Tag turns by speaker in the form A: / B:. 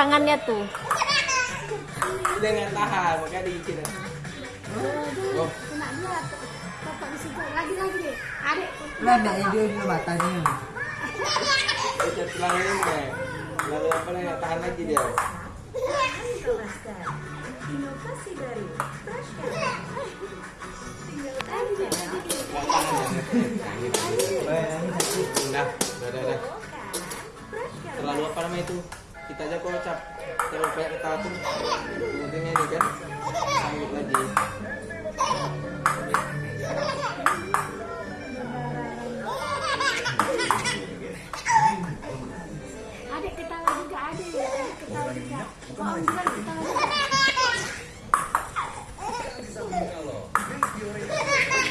A: Tangannya tuh.
B: Dia nggak tahan, makanya diikin. Oh,
C: Kena dia. Di.
B: Lalu apa nih? Tahan lagi dia.
C: Lagi Lagi.
B: Terlalu apa namanya itu? Kita aja kocap. Terlalu banyak tuh.
C: đi. Con dân ta.